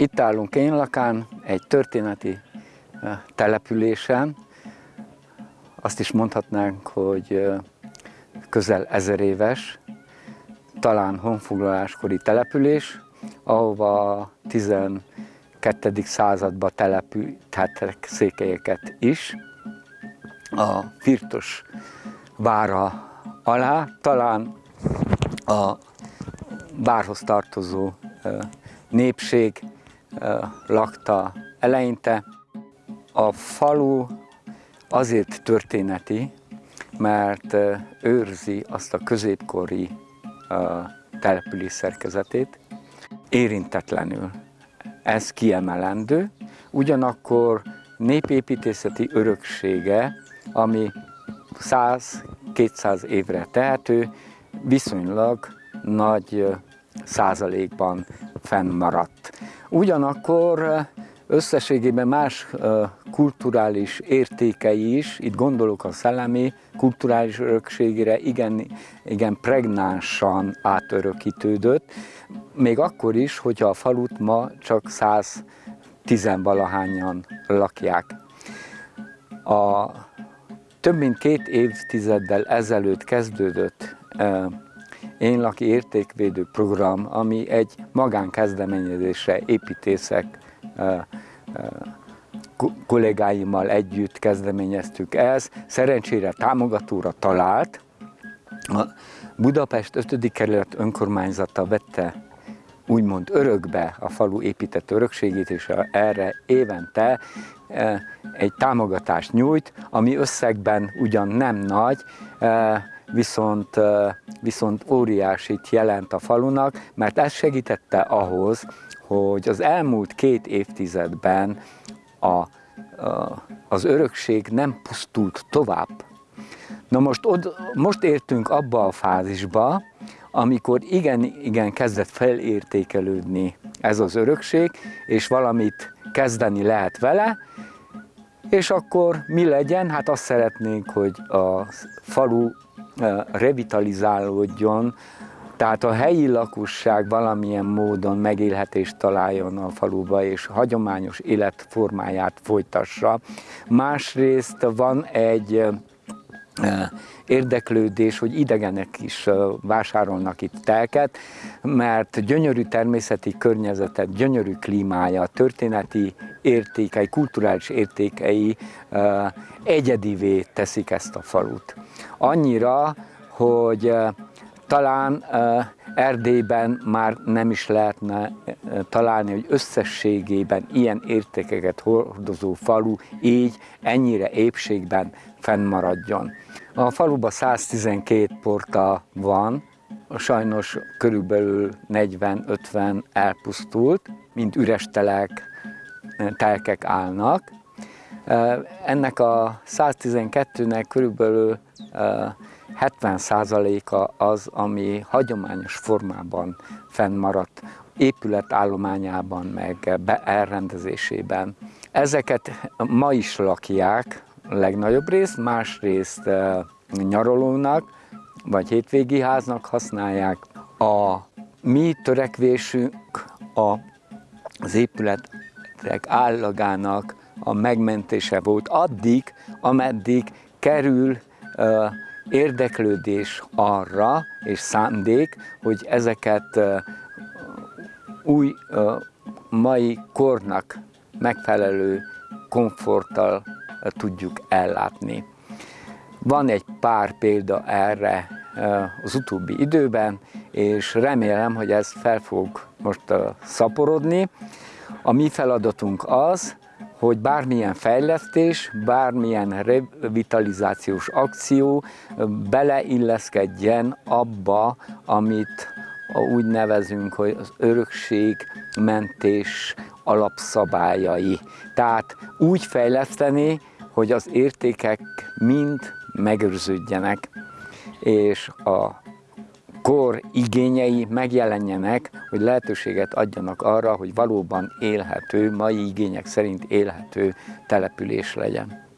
Itt állunk én lakán, egy történeti településen. Azt is mondhatnánk, hogy közel ezer éves, talán honfoglaláskori település, ahova 12. században települtettek székelyeket is. A Firtos vára alá, talán a várhoz tartozó népség lakta eleinte. A falu azért történeti, mert őrzi azt a középkori település szerkezetét, érintetlenül. Ez kiemelendő, ugyanakkor népépítészeti öröksége, ami 100-200 évre tehető, viszonylag nagy százalékban fennmaradt. Ugyanakkor összességében más kulturális értékei is, itt gondolok a szellemi kulturális örökségére, igen, igen pregnánsan átörökítődött, még akkor is, hogyha a falut ma csak 110 valahányan lakják. A több mint két évtizeddel ezelőtt kezdődött én laki értékvédő program, ami egy magánkezdeményezésre építészek kollégáimmal együtt kezdeményeztük ezt. Szerencsére támogatóra talált. A Budapest 5. kerület önkormányzata vette úgymond örökbe a falu épített örökségét, és erre évente egy támogatást nyújt, ami összegben ugyan nem nagy, viszont, viszont óriásit jelent a falunak, mert ez segítette ahhoz, hogy az elmúlt két évtizedben a, a, az örökség nem pusztult tovább. Na most, od, most értünk abba a fázisba, amikor igen, igen kezdett felértékelődni ez az örökség, és valamit kezdeni lehet vele, és akkor mi legyen? Hát azt szeretnénk, hogy a falu revitalizálódjon, tehát a helyi lakosság valamilyen módon megélhetést találjon a faluba, és hagyományos életformáját folytassa. Másrészt van egy érdeklődés, hogy idegenek is vásárolnak itt telket, mert gyönyörű természeti környezetet, gyönyörű klímája, történeti értékei, kulturális értékei egyedivé teszik ezt a falut. Annyira, hogy talán Erdélyben már nem is lehetne találni, hogy összességében ilyen értékeket hordozó falu így ennyire épségben fennmaradjon. A faluban 112 porta van, sajnos körülbelül 40-50 elpusztult, mint üres telek, telkek állnak. Ennek a 112-nek körülbelül 70%-a az, ami hagyományos formában fennmaradt, épületállományában, meg elrendezésében. Ezeket ma is lakják, legnagyobb részt, másrészt nyaralónak, vagy hétvégi háznak használják. A mi törekvésünk a, az épületek állagának a megmentése volt addig, ameddig kerül uh, érdeklődés arra, és szándék, hogy ezeket uh, új uh, mai kornak megfelelő komforttal tudjuk ellátni. Van egy pár példa erre az utóbbi időben, és remélem, hogy ez fel fog most szaporodni. A mi feladatunk az, hogy bármilyen fejlesztés, bármilyen revitalizációs akció beleilleszkedjen abba, amit úgy nevezünk, hogy az örökségmentés alapszabályai. Tehát úgy fejleszteni, hogy az értékek mind megőrződjenek, és a kor igényei megjelenjenek, hogy lehetőséget adjanak arra, hogy valóban élhető, mai igények szerint élhető település legyen.